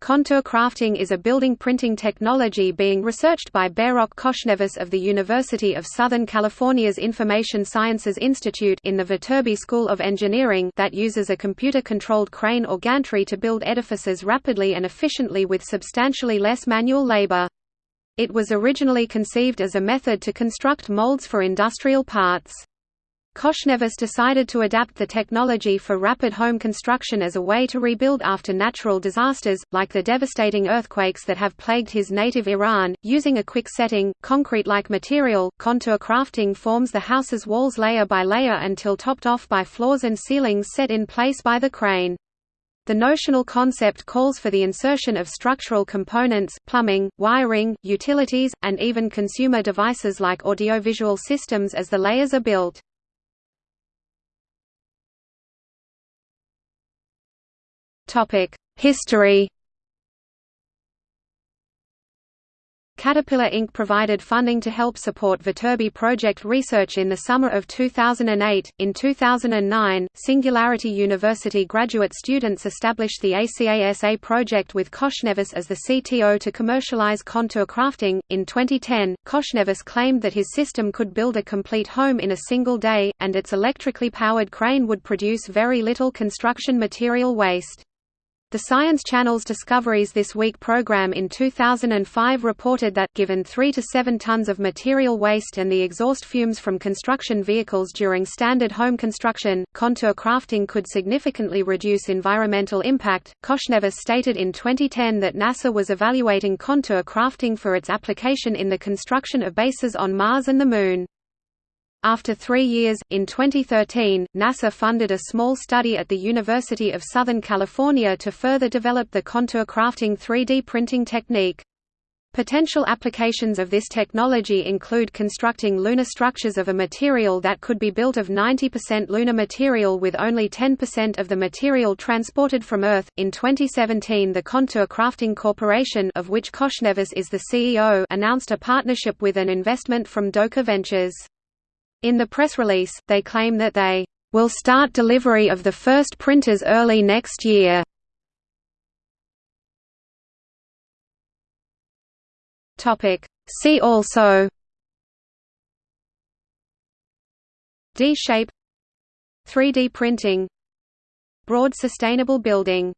Contour crafting is a building printing technology being researched by Behrokh Khoshnevis of the University of Southern California's Information Sciences Institute in the Viterbi School of Engineering that uses a computer-controlled crane or gantry to build edifices rapidly and efficiently with substantially less manual labor. It was originally conceived as a method to construct molds for industrial parts. Khoshnevis decided to adapt the technology for rapid home construction as a way to rebuild after natural disasters, like the devastating earthquakes that have plagued his native Iran. Using a quick setting, concrete like material, contour crafting forms the house's walls layer by layer until topped off by floors and ceilings set in place by the crane. The notional concept calls for the insertion of structural components, plumbing, wiring, utilities, and even consumer devices like audiovisual systems as the layers are built. History Caterpillar Inc. provided funding to help support Viterbi project research in the summer of 2008. In 2009, Singularity University graduate students established the ACASA project with Khoshnevis as the CTO to commercialize contour crafting. In 2010, Khoshnevis claimed that his system could build a complete home in a single day, and its electrically powered crane would produce very little construction material waste. The Science Channel's Discoveries This Week program in 2005 reported that, given 3 to 7 tons of material waste and the exhaust fumes from construction vehicles during standard home construction, contour crafting could significantly reduce environmental impact. Khoshnevis stated in 2010 that NASA was evaluating contour crafting for its application in the construction of bases on Mars and the Moon. After three years, in 2013, NASA funded a small study at the University of Southern California to further develop the contour crafting 3D printing technique. Potential applications of this technology include constructing lunar structures of a material that could be built of 90% lunar material with only 10% of the material transported from Earth. In 2017, the Contour Crafting Corporation, of which Khoshnevis is the CEO, announced a partnership with an investment from Doka Ventures. In the press release, they claim that they will start delivery of the first printers early next year. See also D-shape 3D printing Broad sustainable building